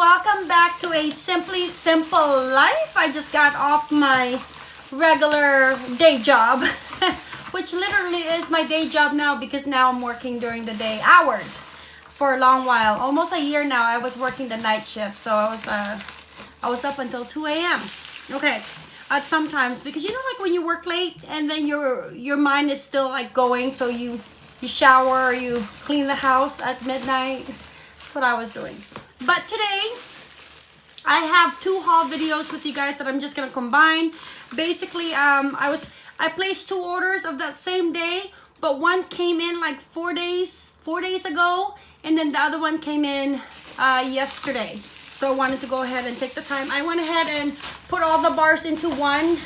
welcome back to a Simply Simple Life. I just got off my regular day job, which literally is my day job now because now I'm working during the day hours for a long while. Almost a year now I was working the night shift, so I was uh, I was up until 2 a.m. Okay, at sometimes because you know like when you work late and then your your mind is still like going, so you you shower, you clean the house at midnight. That's what I was doing. But today, I have two haul videos with you guys that I'm just gonna combine. Basically, um, I was I placed two orders of that same day, but one came in like four days four days ago, and then the other one came in uh, yesterday. So I wanted to go ahead and take the time. I went ahead and put all the bars into one.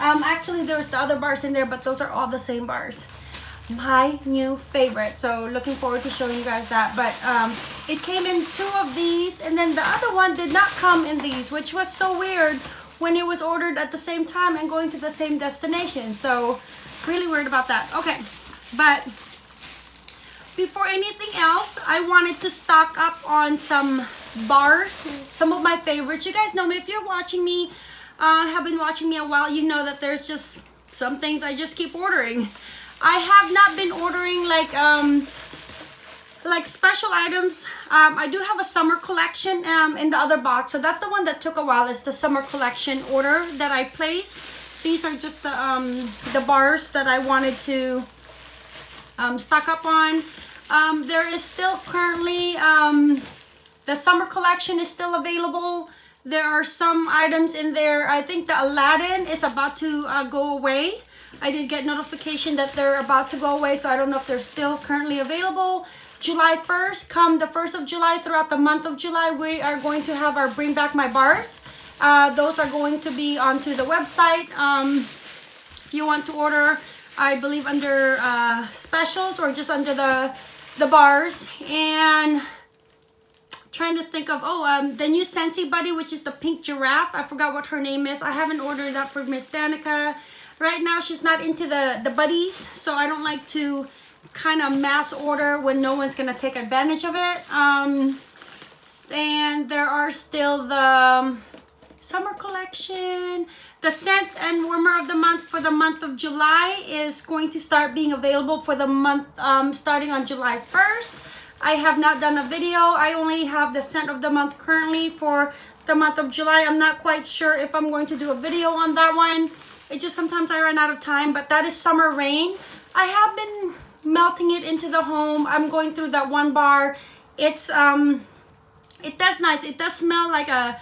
Um, actually, there's the other bars in there, but those are all the same bars my new favorite. So looking forward to showing you guys that. But um, it came in two of these and then the other one did not come in these which was so weird when it was ordered at the same time and going to the same destination. So really weird about that. Okay but before anything else I wanted to stock up on some bars some of my favorites. You guys know me. If you're watching me uh, have been watching me a while you know that there's just some things I just keep ordering I have not been ordering like um like special items. Um, I do have a summer collection um, in the other box. So that's the one that took a while is the summer collection order that I placed. These are just the, um, the bars that I wanted to um, stock up on. Um, there is still currently, um, the summer collection is still available. There are some items in there. I think the Aladdin is about to uh, go away. I did get notification that they're about to go away, so I don't know if they're still currently available. July 1st, come the 1st of July, throughout the month of July, we are going to have our Bring Back My Bars. Uh, those are going to be onto the website. Um, if you want to order, I believe under uh, specials or just under the, the bars. And trying to think of, oh, um, the new Scentsy Buddy, which is the pink giraffe. I forgot what her name is. I haven't ordered that for Miss Danica. Right now, she's not into the, the buddies, so I don't like to kind of mass order when no one's going to take advantage of it. Um, and there are still the um, summer collection. The scent and warmer of the month for the month of July is going to start being available for the month um, starting on July 1st. I have not done a video. I only have the scent of the month currently for the month of July. I'm not quite sure if I'm going to do a video on that one. It just sometimes I run out of time, but that is Summer Rain. I have been melting it into the home. I'm going through that one bar. It's, um, it does nice. It does smell like a,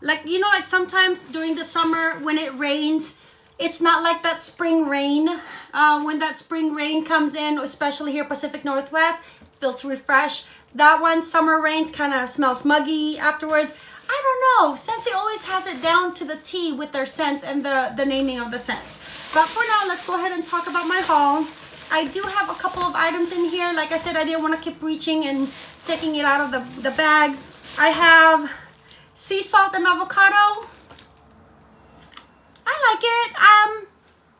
like, you know, like sometimes during the summer when it rains, it's not like that spring rain. Uh, when that spring rain comes in, especially here Pacific Northwest, feels refreshed. That one, summer rains, kind of smells muggy afterwards. I don't know. Scentsy always has it down to the T with their scents and the, the naming of the scent. But for now, let's go ahead and talk about my haul. I do have a couple of items in here. Like I said, I didn't want to keep reaching and taking it out of the, the bag. I have sea salt and avocado. I like it. Um,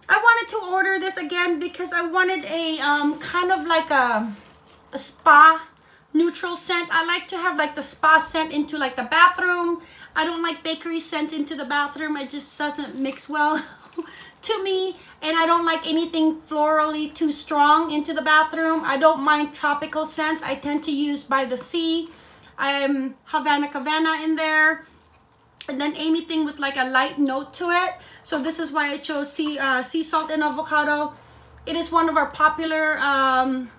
I wanted to order this again because I wanted a um, kind of like a, a spa neutral scent. I like to have like the spa scent into like the bathroom. I don't like bakery scent into the bathroom. It just doesn't mix well to me. And I don't like anything florally too strong into the bathroom. I don't mind tropical scents. I tend to use by the sea. I'm Havana Cabana in there. And then anything with like a light note to it. So this is why I chose sea, uh, sea salt and avocado. It is one of our popular um,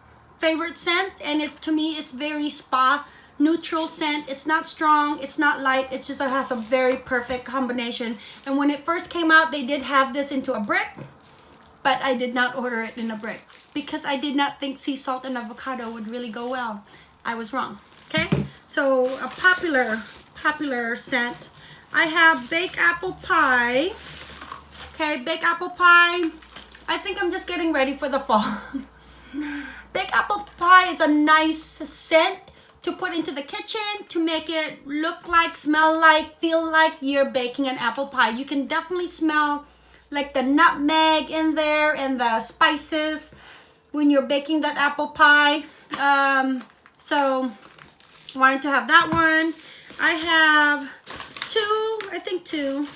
favorite scent and it to me it's very spa neutral scent. It's not strong it's not light it just has a very perfect combination. And when it first came out they did have this into a brick but I did not order it in a brick because I did not think sea salt and avocado would really go well. I was wrong okay? So a popular popular scent. I have baked apple pie okay? Baked apple pie I think I'm just getting ready for the fall Baked apple pie is a nice scent to put into the kitchen to make it look like, smell like, feel like you're baking an apple pie. You can definitely smell like the nutmeg in there and the spices when you're baking that apple pie. Um, so wanted to have that one. I have two, I think two,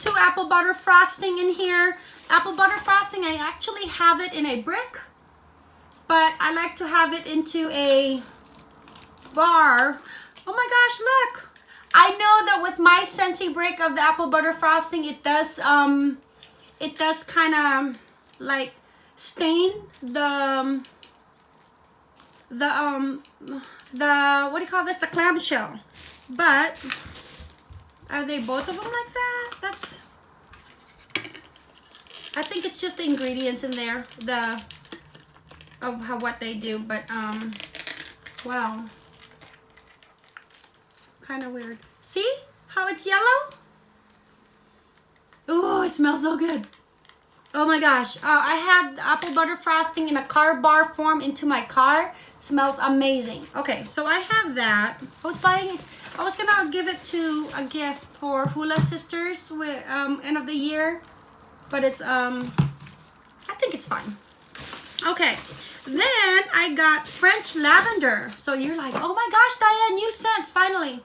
two apple butter frosting in here. Apple butter frosting, I actually have it in a brick, but I like to have it into a bar. Oh my gosh, look. I know that with my Scentsy brick of the apple butter frosting, it does, um, it does kind of like stain the, um, the, um, the, what do you call this? The clamshell. But, are they both of them like that? That's, I think it's just the ingredients in there, the, of how, what they do, but, um, wow. Kind of weird. See how it's yellow? Oh, it smells so good. Oh my gosh. Uh, I had apple butter frosting in a car bar form into my car. Smells amazing. Okay, so I have that. I was buying it. I was gonna give it to a gift for Hula Sisters with um, end of the year. But it's, um, I think it's fine. Okay, then I got French lavender. So you're like, oh my gosh, Diane, new scents, finally.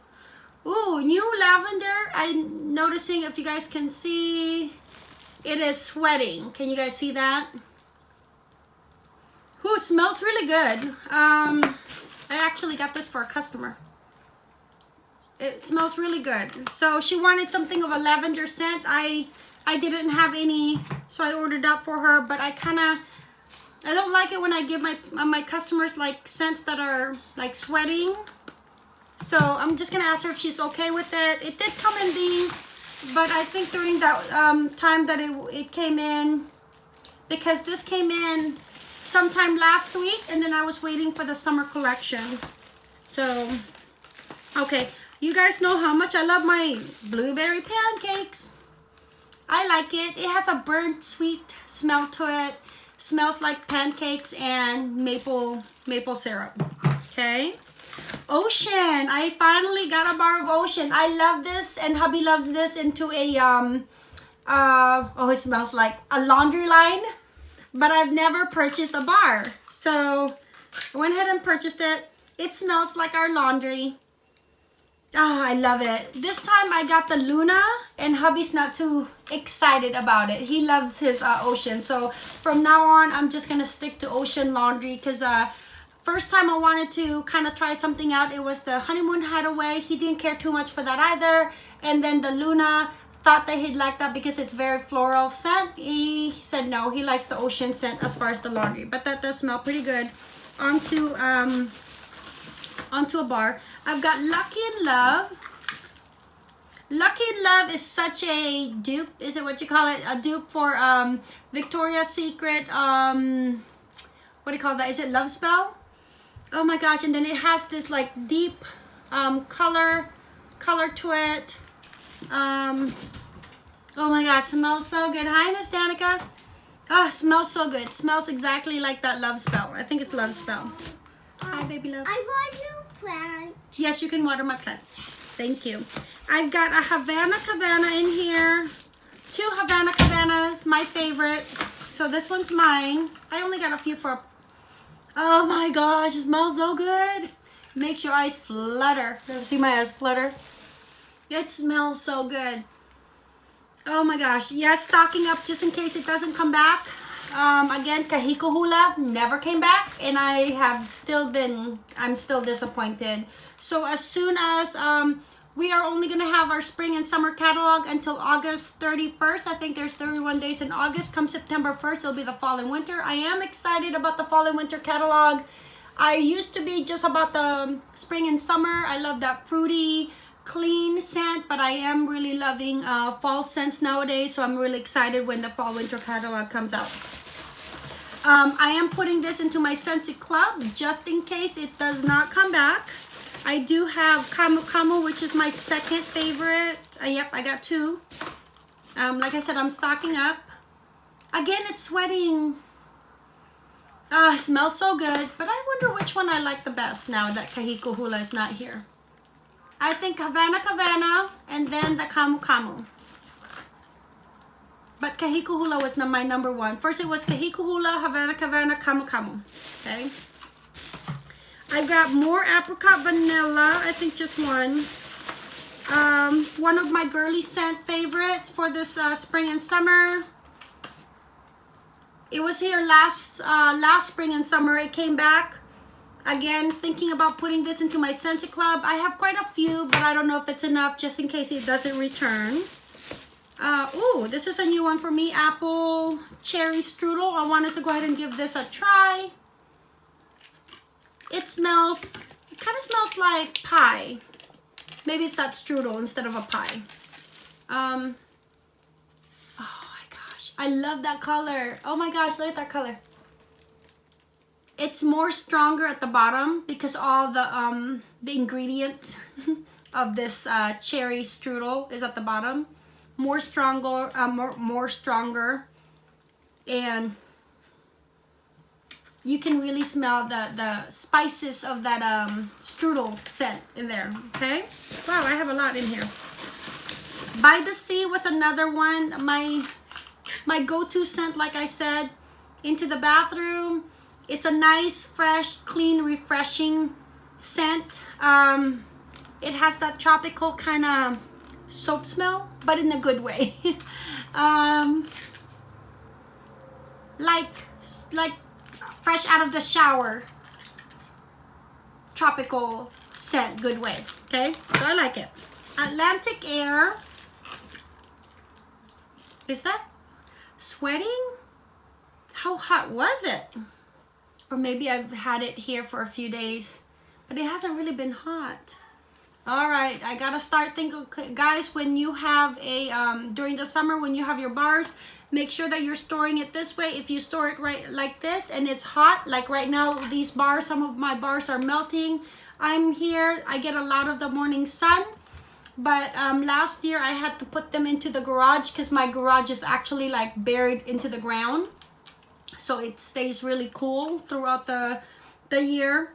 Ooh, new lavender. I'm noticing if you guys can see, it is sweating. Can you guys see that? Ooh, smells really good. Um, I actually got this for a customer. It smells really good. So she wanted something of a lavender scent. I I didn't have any, so I ordered that for her. But I kind of, I don't like it when I give my my customers like scents that are like sweating. So I'm just gonna ask her if she's okay with it. It did come in these, but I think during that um, time that it, it came in, because this came in sometime last week and then I was waiting for the summer collection. So, okay. You guys know how much I love my blueberry pancakes. I like it. It has a burnt sweet smell to it. Smells like pancakes and maple maple syrup. Okay. Ocean. I finally got a bar of Ocean. I love this and hubby loves this into a, um, uh, oh, it smells like a laundry line. But I've never purchased a bar. So I went ahead and purchased it. It smells like our laundry. Oh, I love it. This time I got the Luna and hubby's not too excited about it. He loves his uh, Ocean. So from now on, I'm just going to stick to Ocean Laundry because uh, First time I wanted to kind of try something out, it was the Honeymoon Hideaway. He didn't care too much for that either. And then the Luna, thought that he'd like that because it's very floral scent. He said no, he likes the ocean scent as far as the laundry. But that does smell pretty good. Onto, um, onto a bar. I've got Lucky in Love. Lucky in Love is such a dupe. Is it what you call it? A dupe for um, Victoria's Secret. Um, what do you call that? Is it Love Spell? oh my gosh and then it has this like deep um, color color to it um, oh my gosh smells so good hi miss danica oh smells so good smells exactly like that love spell i think it's love spell hi baby love i you yes you can water my plants thank you i've got a havana cabana in here two havana cabanas my favorite so this one's mine i only got a few for Oh my gosh, it smells so good. Makes your eyes flutter. See my eyes flutter? It smells so good. Oh my gosh. Yes, stocking up just in case it doesn't come back. Um, again, Kahiko Hula never came back and I have still been, I'm still disappointed. So as soon as um, we are only going to have our spring and summer catalog until August 31st. I think there's 31 days in August. Come September 1st, it'll be the fall and winter. I am excited about the fall and winter catalog. I used to be just about the spring and summer. I love that fruity, clean scent, but I am really loving uh, fall scents nowadays. So I'm really excited when the fall winter catalog comes out. Um, I am putting this into my Scentsy Club just in case it does not come back. I do have Camu Camu, which is my second favorite. Uh, yep, I got two. Um, like I said, I'm stocking up. Again, it's sweating. Ah, smells so good. But I wonder which one I like the best now that Kahiko Hula is not here. I think Havana Cabana and then the Kamu Camu. But Kahiko Hula was my number one. First it was Kahiko Hula, Havana Cabana, Camu Camu. Okay. I got more apricot vanilla. I think just one. Um, one of my girly scent favorites for this uh, spring and summer. It was here last uh, last spring and summer. It came back. Again, thinking about putting this into my Scentsy Club. I have quite a few, but I don't know if it's enough just in case it doesn't return. Uh, ooh, this is a new one for me. Apple Cherry Strudel. I wanted to go ahead and give this a try. It smells, it kind of smells like pie. Maybe it's that strudel instead of a pie. Um, oh my gosh, I love that color. Oh my gosh, look at that color. It's more stronger at the bottom because all the um the ingredients of this uh, cherry strudel is at the bottom. More stronger, uh, more more stronger, and you can really smell the the spices of that um, strudel scent in there. Okay. Wow, I have a lot in here. By the Sea was another one. My my go-to scent, like I said, into the bathroom it's a nice, fresh, clean, refreshing scent. Um, it has that tropical kind of soap smell, but in a good way. um, like, like fresh out of the shower. Tropical scent, good way. Okay, so I like it. Atlantic Air. Is that sweating? How hot was it? or maybe I've had it here for a few days but it hasn't really been hot all right I gotta start thinking guys when you have a um, during the summer when you have your bars make sure that you're storing it this way. If you store it right like this and it's hot like right now these bars some of my bars are melting. I'm here I get a lot of the morning sun but um, last year I had to put them into the garage because my garage is actually like buried into the ground. So it stays really cool throughout the the year.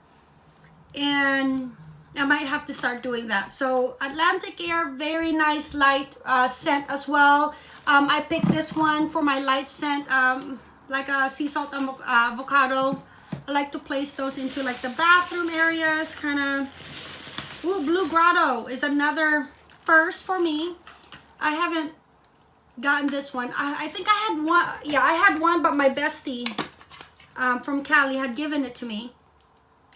And I might have to start doing that so Atlantic Air very nice light uh, scent as well um, I picked this one for my light scent um, like a sea salt uh, avocado I like to place those into like the bathroom areas kind of Ooh, Blue Grotto is another first for me I haven't gotten this one. I, I think I had one. Yeah, I had one, but my bestie um, from Cali had given it to me.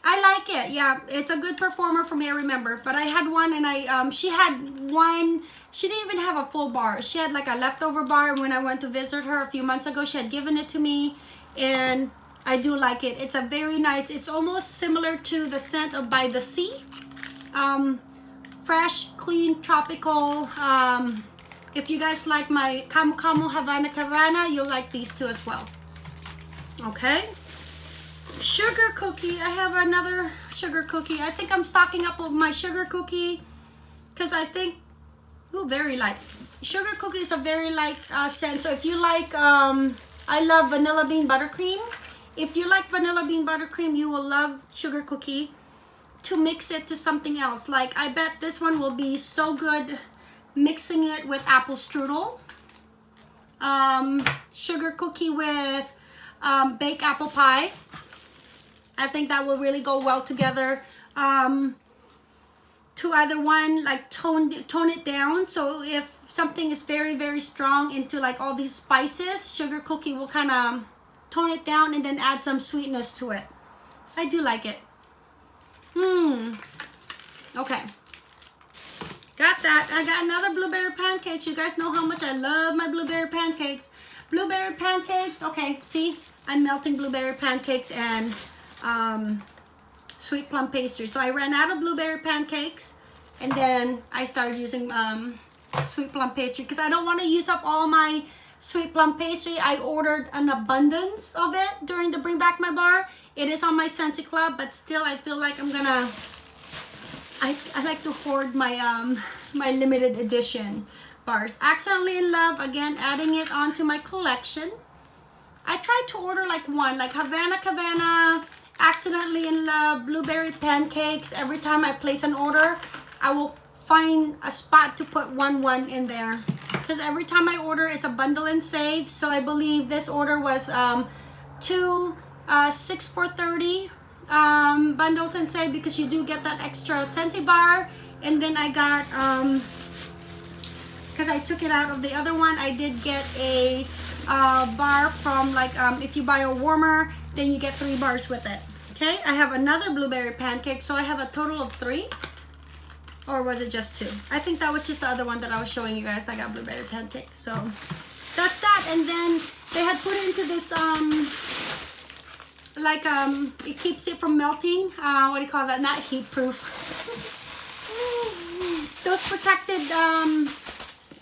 I like it. Yeah, it's a good performer for me, I remember. But I had one and I, um, she had one, she didn't even have a full bar. She had like a leftover bar. When I went to visit her a few months ago, she had given it to me. And I do like it. It's a very nice, it's almost similar to the scent of By the Sea. Um, fresh, clean, tropical, um, if you guys like my Camu Camu Havana Cabana, you'll like these two as well. Okay. Sugar cookie. I have another sugar cookie. I think I'm stocking up with my sugar cookie because I think, oh, very light. Sugar cookie is a very light uh, scent. So if you like, um, I love vanilla bean buttercream. If you like vanilla bean buttercream, you will love sugar cookie to mix it to something else. Like I bet this one will be so good mixing it with apple strudel, um, sugar cookie with um, baked apple pie. I think that will really go well together. Um, to either one, like tone, tone it down. So if something is very, very strong into like all these spices, sugar cookie will kind of tone it down and then add some sweetness to it. I do like it. Hmm. Okay. Got that. I got another blueberry pancakes. You guys know how much I love my blueberry pancakes. Blueberry pancakes. Okay, see? I'm melting blueberry pancakes and um, sweet plum pastry. So I ran out of blueberry pancakes and then I started using um, sweet plum pastry because I don't want to use up all my sweet plum pastry. I ordered an abundance of it during the Bring Back My Bar. It is on my Scentsy Club, but still I feel like I'm gonna I, I like to hoard my um my limited edition bars. Accidentally in Love, again, adding it onto my collection. I tried to order like one, like Havana Cabana, Accidentally in Love, Blueberry Pancakes. Every time I place an order, I will find a spot to put one one in there. Because every time I order, it's a bundle and save. So I believe this order was um, two, uh, six for 30 um, bundles and save because you do get that extra Scentsy bar And then I got, um, because I took it out of the other one, I did get a uh, bar from like, um, if you buy a warmer, then you get three bars with it. Okay, I have another blueberry pancake, so I have a total of three. Or was it just two? I think that was just the other one that I was showing you guys. I got blueberry pancake. So that's that. And then they had put into this, um, like, um, it keeps it from melting. Uh, what do you call that? Not heat proof. Those protected, um,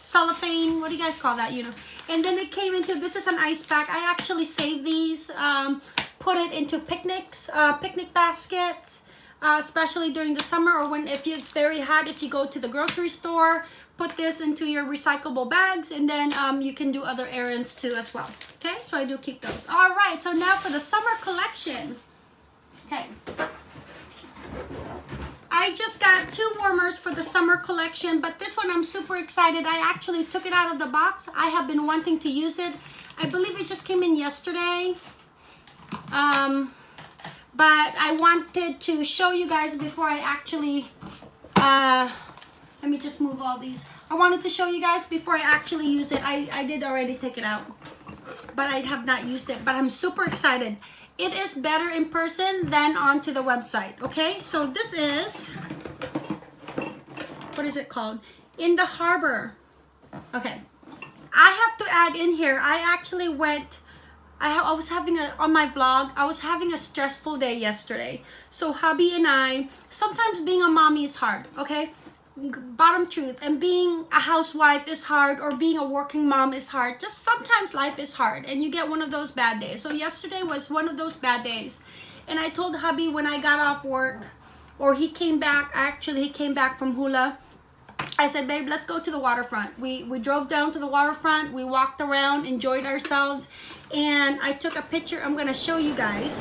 cellophane, what do you guys call that, you know? And then it came into, this is an ice pack. I actually saved these, um, put it into picnics, uh, picnic baskets uh, especially during the summer or when if it's very hot if you go to the grocery store put this into your recyclable bags and then um, you can do other errands too as well. Okay so I do keep those. All right so now for the summer collection. Okay. I just got two warmers for the summer collection but this one I'm super excited. I actually took it out of the box. I have been wanting to use it. I believe it just came in yesterday um, but I wanted to show you guys before I actually uh, let me just move all these. I wanted to show you guys before I actually use it. I, I did already take it out but I have not used it but I'm super excited. It is better in person than onto the website okay? So this is what is it called? In the harbor. Okay. I have to add in here I actually went I, I was having a on my vlog I was having a stressful day yesterday. So hubby and I sometimes being a mommy is hard okay? Bottom truth and being a housewife is hard or being a working mom is hard. Just sometimes life is hard and you get one of those bad days. So yesterday was one of those bad days. And I told hubby when I got off work or he came back actually he came back from hula I said, babe, let's go to the waterfront. We, we drove down to the waterfront. We walked around, enjoyed ourselves and I took a picture I'm gonna show you guys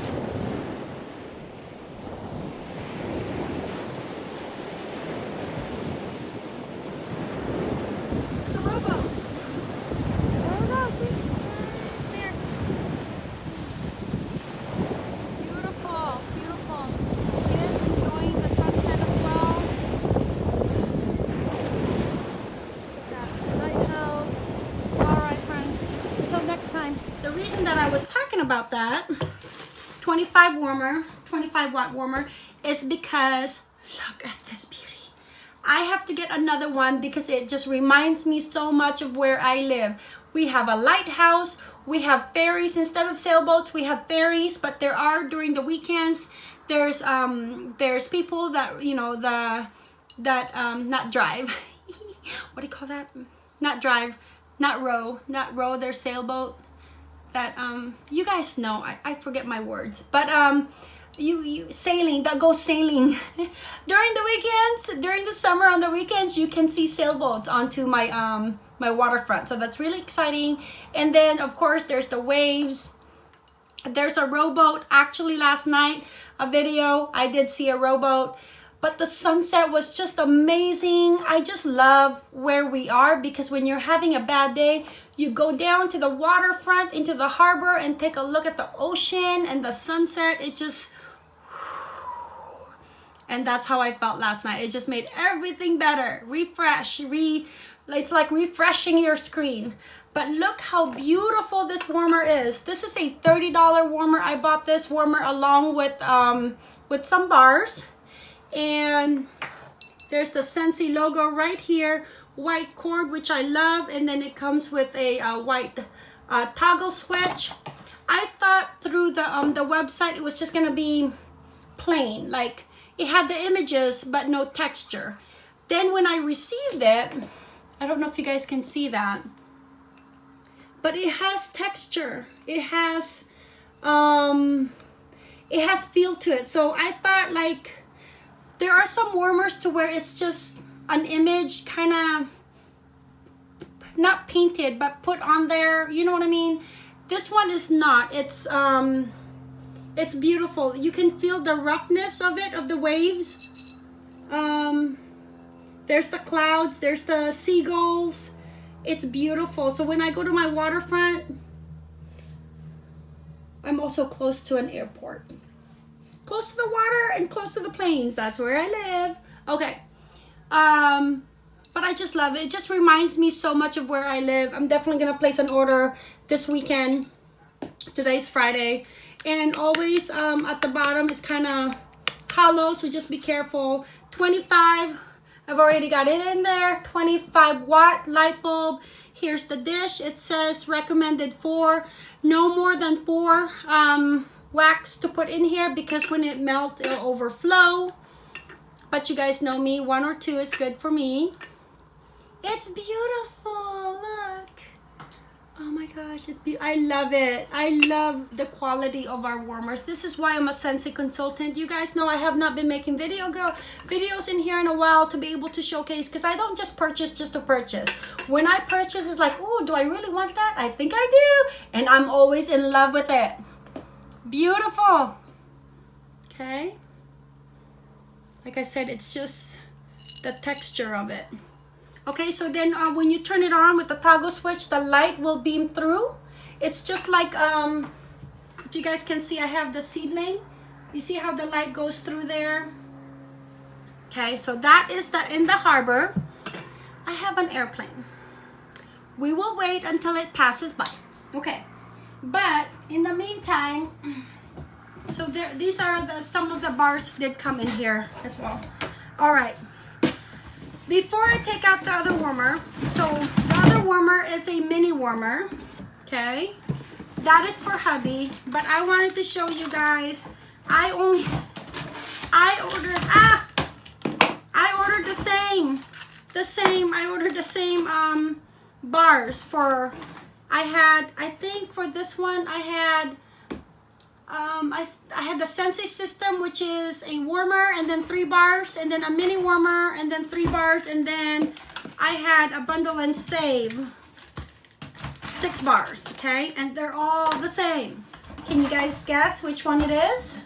about that. 25 warmer 25 watt warmer is because look at this beauty. I have to get another one because it just reminds me so much of where I live. We have a lighthouse we have ferries instead of sailboats we have ferries but there are during the weekends there's um there's people that you know the that um not drive. What do you call that? Not drive not row not row their sailboat that um you guys know I, I forget my words but um you, you sailing that goes sailing. During the weekends during the summer on the weekends you can see sailboats onto my um my waterfront. So that's really exciting. And then of course there's the waves. There's a rowboat. Actually last night a video I did see a rowboat but the sunset was just amazing. I just love where we are because when you're having a bad day, you go down to the waterfront into the harbor and take a look at the ocean and the sunset. It just, and that's how I felt last night. It just made everything better. Refresh, re, it's like refreshing your screen. But look how beautiful this warmer is. This is a $30 warmer. I bought this warmer along with, um, with some bars and there's the Scentsy logo right here white cord which I love and then it comes with a uh, white uh, toggle switch. I thought through the um the website it was just gonna be plain like it had the images but no texture. Then when I received it I don't know if you guys can see that but it has texture. It has um it has feel to it. So I thought like there are some warmers to where it's just an image kind of not painted but put on there you know what I mean? This one is not. It's um it's beautiful. You can feel the roughness of it of the waves. Um there's the clouds there's the seagulls. It's beautiful. So when I go to my waterfront I'm also close to an airport close to the water and close to the planes. That's where I live. Okay. Um, but I just love it. It just reminds me so much of where I live. I'm definitely gonna place an order this weekend. Today's Friday. And always um, at the bottom it's kind of hollow, so just be careful. 25, I've already got it in there. 25 watt light bulb. Here's the dish. It says recommended four, no more than four um, wax to put in here because when it melts, it'll overflow. But you guys know me, one or two is good for me. It's beautiful, look. Oh my gosh, it's beautiful. I love it. I love the quality of our warmers. This is why I'm a Scentsy consultant. You guys know I have not been making video go videos in here in a while to be able to showcase because I don't just purchase just to purchase. When I purchase, it's like, oh, do I really want that? I think I do. And I'm always in love with it. Beautiful. Okay. Like I said, it's just the texture of it. Okay, so then uh, when you turn it on with the toggle switch, the light will beam through. It's just like, um, if you guys can see, I have the seedling. You see how the light goes through there? Okay, so that is the in the harbor. I have an airplane. We will wait until it passes by. Okay, but in the meantime, so there, these are the some of the bars did come in here as well. All right. Before I take out the other warmer, so the other warmer is a mini warmer, okay? That is for hubby, but I wanted to show you guys, I only, I ordered, ah, I ordered the same, the same, I ordered the same um, bars for, I had, I think for this one, I had um, I, I had the Scentsy system, which is a warmer and then three bars, and then a mini warmer and then three bars, and then I had a bundle and save six bars, okay? And they're all the same. Can you guys guess which one it is?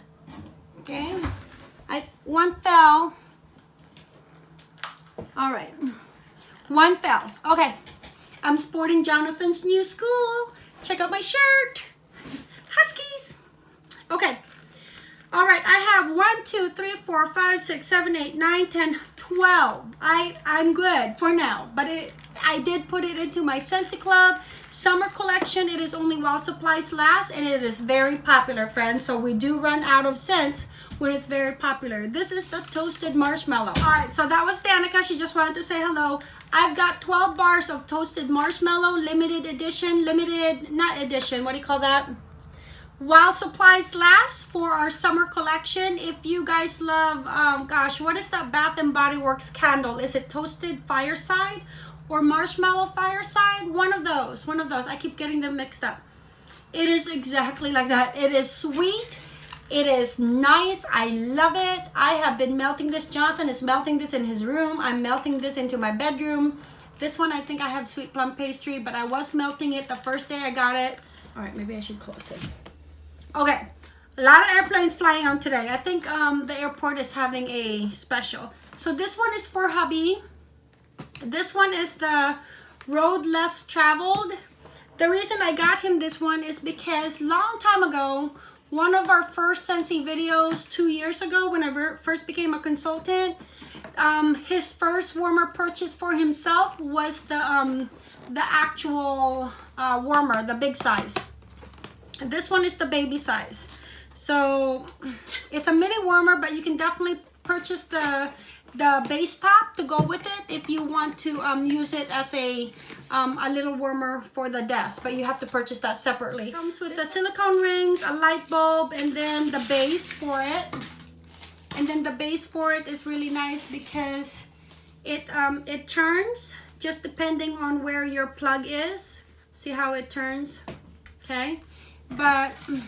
Okay, I one fell. All right, one fell. Okay, I'm sporting Jonathan's new school. Check out my shirt. Huskies. Okay. All right, I have one, two, three, four, five, six, seven, eight, nine, ten, twelve. I, I'm good for now, but it, I did put it into my Scentsy Club summer collection. It is only while supplies last, and it is very popular, friends. So we do run out of scents when it's very popular. This is the toasted marshmallow. All right, so that was Danica. She just wanted to say hello. I've got 12 bars of toasted marshmallow, limited edition, limited, not edition, what do you call that? While supplies last for our summer collection if you guys love um gosh what is that bath and body works candle? Is it toasted fireside or marshmallow fireside? One of those one of those. I keep getting them mixed up. It is exactly like that. It is sweet. It is nice. I love it. I have been melting this. Jonathan is melting this in his room. I'm melting this into my bedroom. This one i think i have sweet plum pastry but i was melting it the first day i got it. All right maybe i should close it Okay, a lot of airplanes flying on today. I think um, the airport is having a special. So this one is for hubby. This one is the road less traveled. The reason I got him this one is because long time ago, one of our first Scentsy videos two years ago when I first became a consultant, um, his first warmer purchase for himself was the, um, the actual uh, warmer, the big size. This one is the baby size. So it's a mini warmer, but you can definitely purchase the the base top to go with it if you want to um, use it as a um, a little warmer for the desk but you have to purchase that separately. Comes with the silicone rings a light bulb and then the base for it. And then the base for it is really nice because it um, it turns just depending on where your plug is. See how it turns? Okay but isn't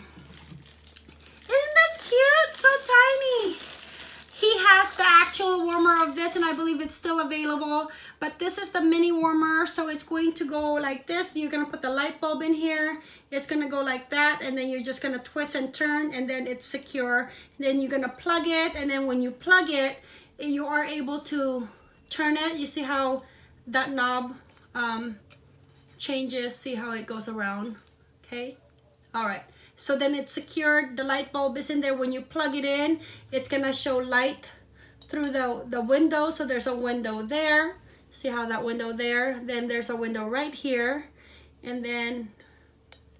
this cute? So tiny. He has the actual warmer of this and I believe it's still available. But this is the mini warmer. So it's going to go like this. You're going to put the light bulb in here. It's going to go like that. And then you're just going to twist and turn and then it's secure. And then you're going to plug it. And then when you plug it, you are able to turn it. You see how that knob um, changes. See how it goes around. Okay. All right. So then it's secured. The light bulb is in there. When you plug it in, it's to show light through the, the window. So there's a window there. See how that window there? Then there's a window right here. And then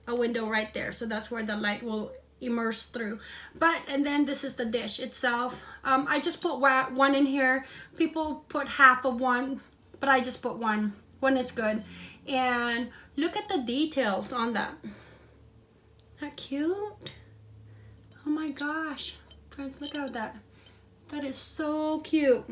a window right there. So that's where the light will immerse through. But, and then this is the dish itself. Um, I just put one in here. People put half of one, but I just put one. One is good. And look at the details on that. That cute? Oh my gosh. Friends, look at that. That is so cute.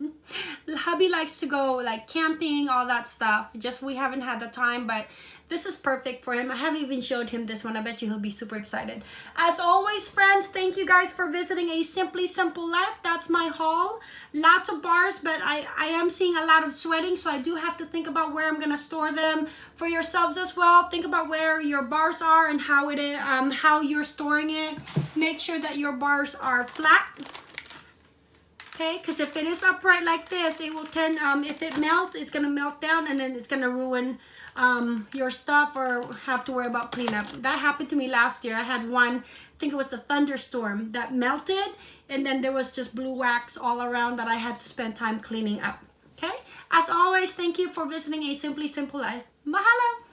Hubby likes to go like camping, all that stuff. Just we haven't had the time, but this is perfect for him. I haven't even showed him this one. I bet you he'll be super excited. As always, friends, thank you guys for visiting A Simply Simple Life. That's my haul. Lots of bars, but I, I am seeing a lot of sweating, so I do have to think about where I'm to store them. For yourselves as well, think about where your bars are and how it is, um, how you're storing it. Make sure that your bars are flat okay because if it is upright like this it will tend um, if it melts it's gonna melt down and then it's gonna ruin um, your stuff or have to worry about cleanup. That happened to me last year. I had one, I think it was the thunderstorm that melted and then there was just blue wax all around that I had to spend time cleaning up. Okay? As always, thank you for visiting A Simply Simple Life. Mahalo!